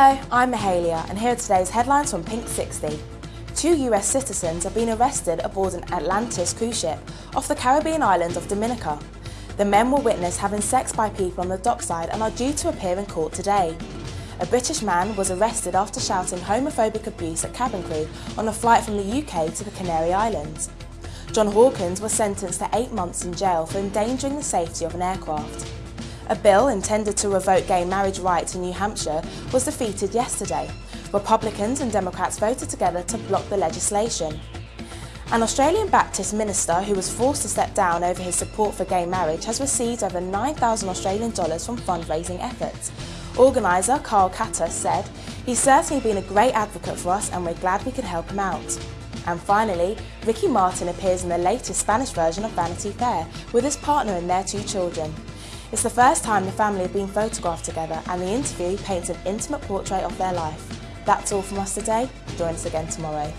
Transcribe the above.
Hello, I'm Mahalia and here are today's headlines from Pink 60. Two US citizens have been arrested aboard an Atlantis cruise ship off the Caribbean island of Dominica. The men were witnessed having sex by people on the dockside and are due to appear in court today. A British man was arrested after shouting homophobic abuse at cabin crew on a flight from the UK to the Canary Islands. John Hawkins was sentenced to eight months in jail for endangering the safety of an aircraft. A bill intended to revoke gay marriage rights in New Hampshire was defeated yesterday. Republicans and Democrats voted together to block the legislation. An Australian Baptist minister who was forced to step down over his support for gay marriage has received over 9,000 Australian dollars from fundraising efforts. Organiser Carl Catter said, He's certainly been a great advocate for us and we're glad we could help him out. And finally, Ricky Martin appears in the latest Spanish version of Vanity Fair with his partner and their two children. It's the first time the family have been photographed together and the interview paints an intimate portrait of their life. That's all from us today. Join us again tomorrow.